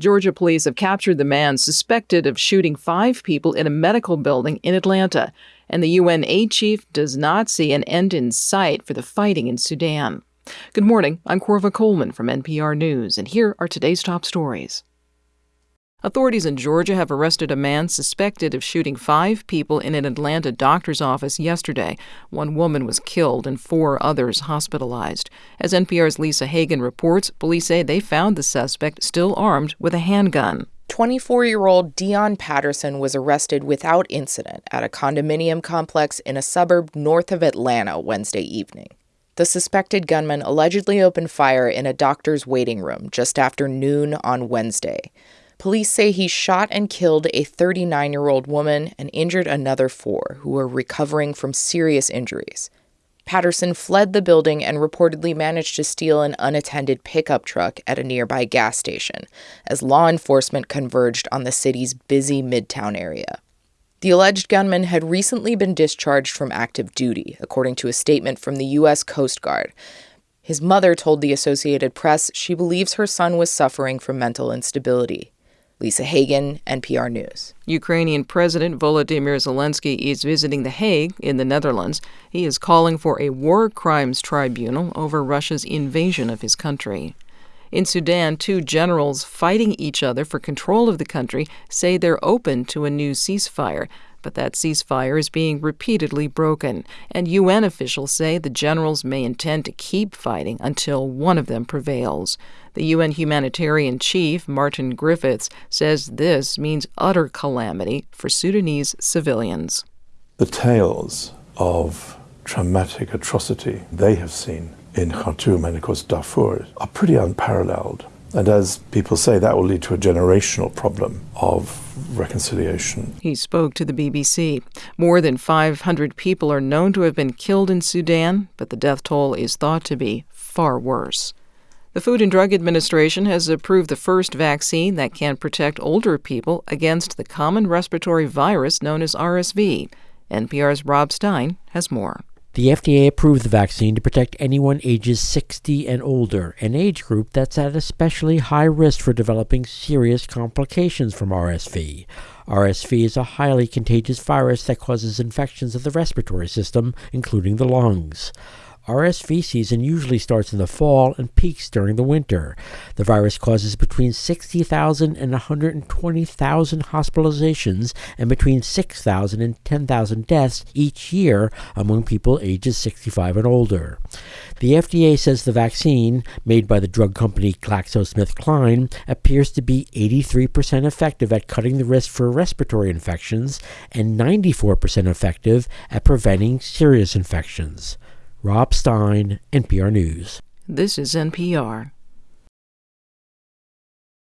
Georgia police have captured the man suspected of shooting five people in a medical building in Atlanta, and the UN aid chief does not see an end in sight for the fighting in Sudan. Good morning. I'm Korva Coleman from NPR News, and here are today's top stories. Authorities in Georgia have arrested a man suspected of shooting five people in an Atlanta doctor's office yesterday. One woman was killed and four others hospitalized. As NPR's Lisa Hagen reports, police say they found the suspect still armed with a handgun. 24 year old Deion Patterson was arrested without incident at a condominium complex in a suburb north of Atlanta Wednesday evening. The suspected gunman allegedly opened fire in a doctor's waiting room just after noon on Wednesday. Police say he shot and killed a 39 year old woman and injured another four who were recovering from serious injuries. Patterson fled the building and reportedly managed to steal an unattended pickup truck at a nearby gas station as law enforcement converged on the city's busy midtown area. The alleged gunman had recently been discharged from active duty, according to a statement from the U.S. Coast Guard. His mother told the Associated Press she believes her son was suffering from mental instability. Lisa Hagen, NPR News. Ukrainian President Volodymyr Zelensky is visiting The Hague in the Netherlands. He is calling for a war crimes tribunal over Russia's invasion of his country. In Sudan, two generals fighting each other for control of the country say they're open to a new ceasefire. But that ceasefire is being repeatedly broken, and UN officials say the generals may intend to keep fighting until one of them prevails. The UN humanitarian chief, Martin Griffiths, says this means utter calamity for Sudanese civilians. The tales of traumatic atrocity they have seen in Khartoum and, of course, Darfur are pretty unparalleled. And as people say, that will lead to a generational problem of reconciliation. He spoke to the BBC. More than 500 people are known to have been killed in Sudan, but the death toll is thought to be far worse. The Food and Drug Administration has approved the first vaccine that can protect older people against the common respiratory virus known as RSV. NPR's Rob Stein has more. The FDA approved the vaccine to protect anyone ages 60 and older, an age group that's at especially high risk for developing serious complications from RSV. RSV is a highly contagious virus that causes infections of the respiratory system, including the lungs. RSV season usually starts in the fall and peaks during the winter. The virus causes between 60,000 and 120,000 hospitalizations and between 6,000 and 10,000 deaths each year among people ages 65 and older. The FDA says the vaccine, made by the drug company GlaxoSmithKline, appears to be 83% effective at cutting the risk for respiratory infections and 94% effective at preventing serious infections. Rob Stein, NPR News. This is NPR.